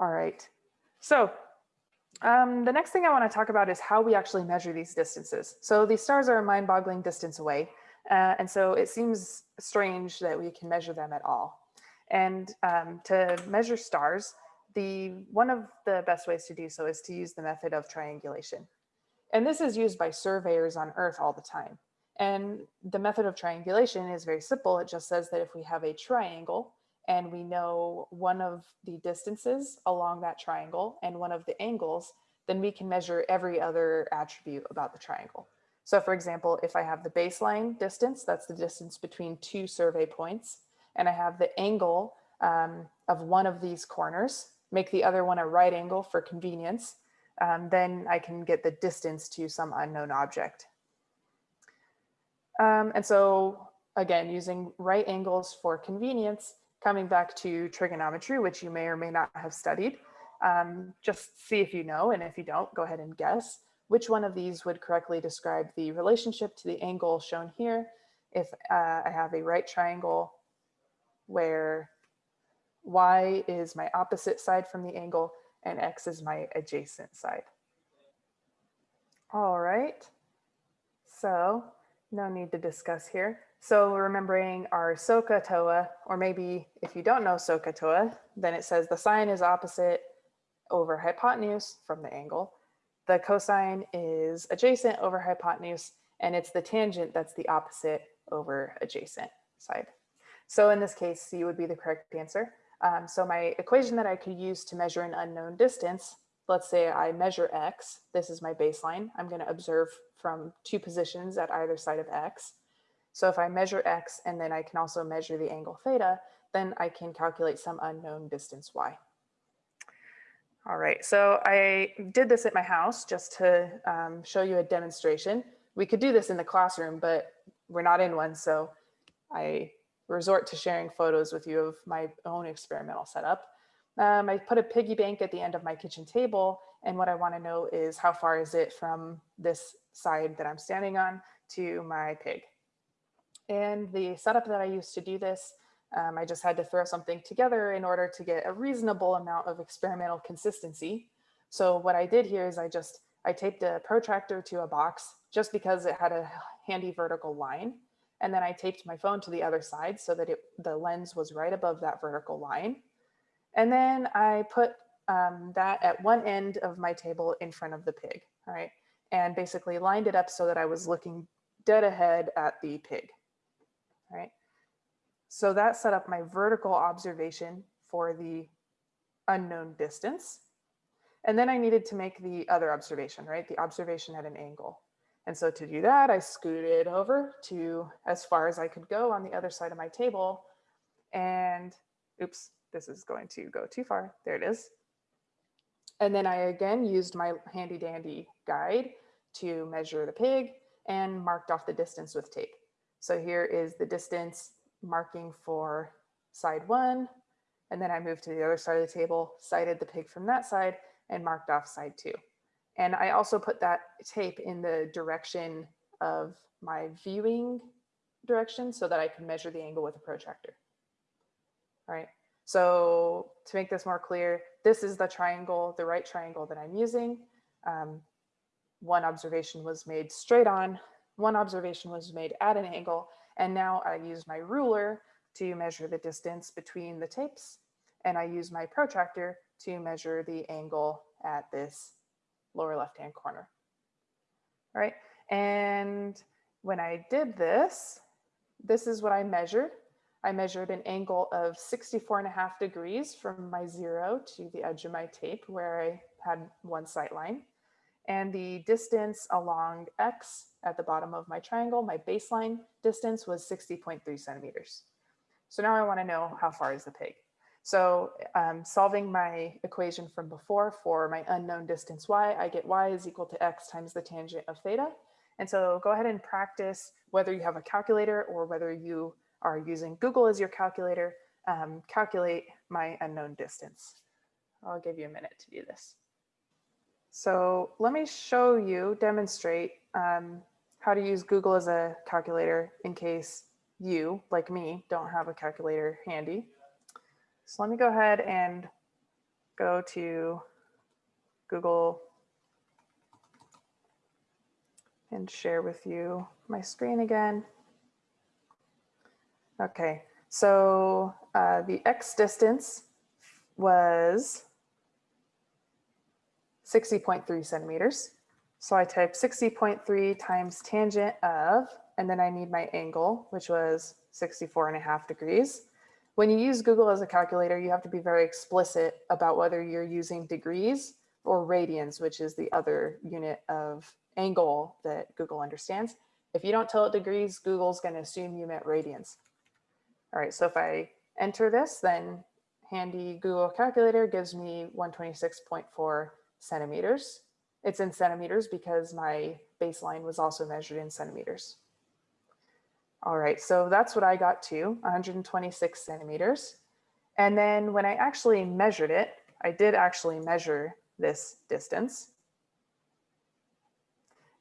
All right. So um, the next thing I want to talk about is how we actually measure these distances. So these stars are a mind-boggling distance away. Uh, and so it seems strange that we can measure them at all. And um, to measure stars, the one of the best ways to do so is to use the method of triangulation. And this is used by surveyors on Earth all the time. And the method of triangulation is very simple. It just says that if we have a triangle and we know one of the distances along that triangle and one of the angles, then we can measure every other attribute about the triangle. So for example, if I have the baseline distance, that's the distance between two survey points, and I have the angle um, of one of these corners, make the other one a right angle for convenience, um, then I can get the distance to some unknown object. Um, and so again, using right angles for convenience, coming back to trigonometry, which you may or may not have studied, um, just see if you know, and if you don't, go ahead and guess which one of these would correctly describe the relationship to the angle shown here if uh, I have a right triangle where y is my opposite side from the angle and x is my adjacent side. All right, so no need to discuss here. So remembering our SOHCAHTOA, or maybe if you don't know SOHCAHTOA, then it says the sine is opposite over hypotenuse from the angle. The cosine is adjacent over hypotenuse, and it's the tangent that's the opposite over adjacent side. So in this case, C would be the correct answer. Um, so my equation that I could use to measure an unknown distance, let's say I measure X, this is my baseline. I'm gonna observe from two positions at either side of X. So if I measure X and then I can also measure the angle theta, then I can calculate some unknown distance Y. All right, so I did this at my house just to um, show you a demonstration. We could do this in the classroom, but we're not in one, so I resort to sharing photos with you of my own experimental setup. Um, I put a piggy bank at the end of my kitchen table, and what I want to know is how far is it from this side that I'm standing on to my pig. And the setup that I used to do this, um, I just had to throw something together in order to get a reasonable amount of experimental consistency. So what I did here is I just, I taped a protractor to a box just because it had a handy vertical line. And then I taped my phone to the other side so that it, the lens was right above that vertical line. And then I put um, that at one end of my table in front of the pig, all right? And basically lined it up so that I was looking dead ahead at the pig right? So that set up my vertical observation for the unknown distance. And then I needed to make the other observation, right? The observation at an angle. And so to do that, I scooted over to as far as I could go on the other side of my table. And oops, this is going to go too far. There it is. And then I again used my handy dandy guide to measure the pig and marked off the distance with tape. So here is the distance marking for side one. And then I moved to the other side of the table, sighted the pig from that side and marked off side two. And I also put that tape in the direction of my viewing direction so that I can measure the angle with a protractor. All right. So to make this more clear, this is the triangle, the right triangle that I'm using. Um, one observation was made straight on one observation was made at an angle, and now I use my ruler to measure the distance between the tapes, and I use my protractor to measure the angle at this lower left-hand corner. All right, and when I did this, this is what I measured. I measured an angle of 64 and a half degrees from my zero to the edge of my tape where I had one sight line. And the distance along X at the bottom of my triangle, my baseline distance was 60.3 centimeters. So now I wanna know how far is the pig. So um, solving my equation from before for my unknown distance y, I get y is equal to x times the tangent of theta. And so go ahead and practice whether you have a calculator or whether you are using Google as your calculator, um, calculate my unknown distance. I'll give you a minute to do this. So let me show you, demonstrate um, how to use Google as a calculator in case you, like me, don't have a calculator handy. So let me go ahead and go to Google and share with you my screen again. Okay, so uh, the X distance was 60.3 centimeters. So I type 60.3 times tangent of, and then I need my angle, which was 64 and a half degrees. When you use Google as a calculator, you have to be very explicit about whether you're using degrees or radians, which is the other unit of angle that Google understands. If you don't tell it degrees, Google's gonna assume you meant radians. All right, so if I enter this, then handy Google calculator gives me 126.4 centimeters. It's in centimeters because my baseline was also measured in centimeters. All right, so that's what I got to, 126 centimeters. And then when I actually measured it, I did actually measure this distance.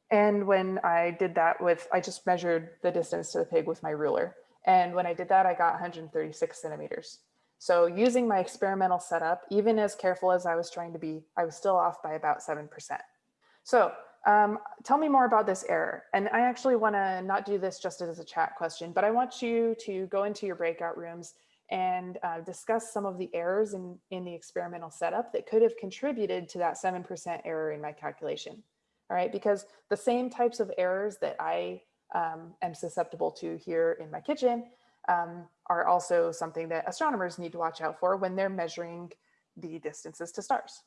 And when I did that with, I just measured the distance to the pig with my ruler. And when I did that, I got 136 centimeters. So using my experimental setup, even as careful as I was trying to be, I was still off by about 7%. So um, tell me more about this error. And I actually wanna not do this just as a chat question, but I want you to go into your breakout rooms and uh, discuss some of the errors in, in the experimental setup that could have contributed to that 7% error in my calculation. All right, because the same types of errors that I um, am susceptible to here in my kitchen um, are also something that astronomers need to watch out for when they're measuring the distances to stars.